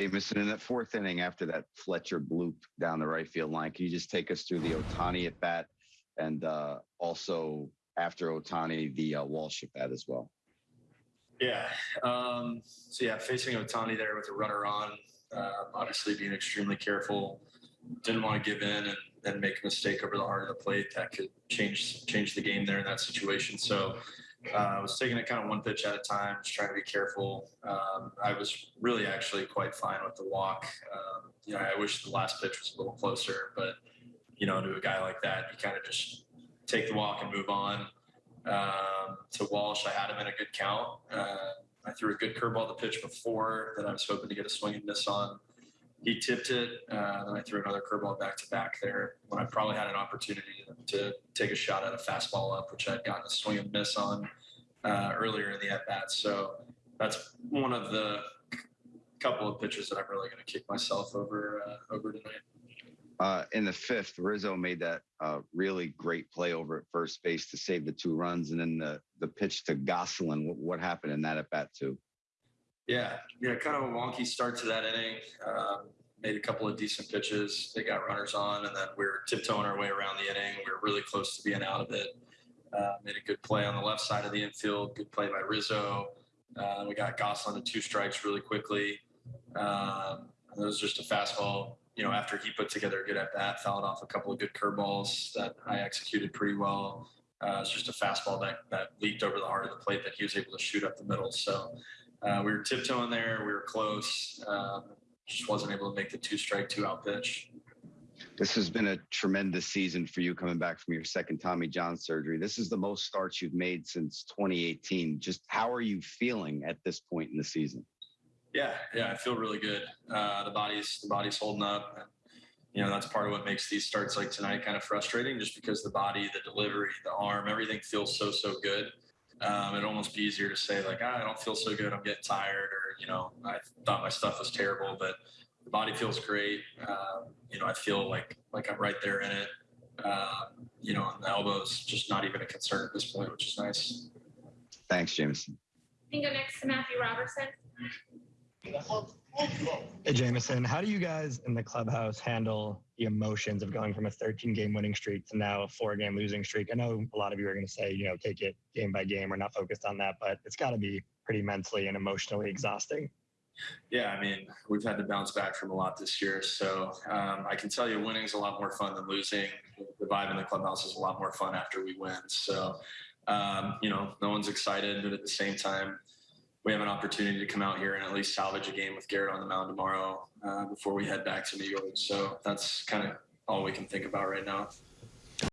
Jameson, in that fourth inning after that Fletcher bloop down the right field line, can you just take us through the Ohtani at bat and uh, also after Ohtani, the uh, Walsh at bat as well? Yeah. Um, so yeah, facing Ohtani there with a runner on, uh, obviously being extremely careful. Didn't want to give in and, and make a mistake over the heart of the plate that could change change the game there in that situation. So uh, I was taking it kind of one pitch at a time, just trying to be careful. Um, I was really actually quite fine with the walk. Um, you know, I wish the last pitch was a little closer, but you know, to a guy like that, you kind of just take the walk and move on. Um, to Walsh, I had him in a good count. Uh, I threw a good curveball the pitch before that I was hoping to get a swing and miss on. He tipped it, uh, then I threw another curveball back to back there when I probably had an opportunity to take a shot at a fastball up, which I'd gotten a swing and miss on uh, earlier in the at bat. So that's one of the couple of pitches that I'm really going to kick myself over uh, over tonight. Uh, in the fifth, Rizzo made that uh, really great play over at first base to save the two runs, and then the the pitch to Gosselin. What, what happened in that at bat too? Yeah, yeah, kind of a wonky start to that inning. Um, made a couple of decent pitches. They got runners on, and then we were tiptoeing our way around the inning. We were really close to being out of it. Uh, made a good play on the left side of the infield. Good play by Rizzo. Uh, we got Gosselin to two strikes really quickly. Um, it was just a fastball you know, after he put together a good at bat, fouled off a couple of good curveballs that I executed pretty well. Uh, it's just a fastball that, that leaked over the heart of the plate that he was able to shoot up the middle. So uh, we were tiptoeing there. We were close. Um, just wasn't able to make the two strike, two out pitch. This has been a tremendous season for you coming back from your second Tommy John surgery. This is the most starts you've made since 2018. Just how are you feeling at this point in the season? Yeah, yeah, I feel really good. Uh, the body's the body's holding up. You know, that's part of what makes these starts like tonight kind of frustrating, just because the body, the delivery, the arm, everything feels so so good. Um, it'd almost be easier to say like, ah, I don't feel so good. I'm getting tired, or you know, I thought my stuff was terrible, but the body feels great. Um, you know, I feel like like I'm right there in it. Um, you know, and the elbows just not even a concern at this point, which is nice. Thanks, Jameson. We can go next to Matthew Robertson. Hey, Jameson, how do you guys in the clubhouse handle the emotions of going from a 13 game winning streak to now a four game losing streak? I know a lot of you are going to say, you know, take it game by game. We're not focused on that, but it's got to be pretty mentally and emotionally exhausting. Yeah, I mean, we've had to bounce back from a lot this year. So um, I can tell you winning is a lot more fun than losing. The vibe in the clubhouse is a lot more fun after we win. So, um, you know, no one's excited, but at the same time, we have an opportunity to come out here and at least salvage a game with Gerrit on the mound tomorrow uh, before we head back to New York. So that's kind of all we can think about right now.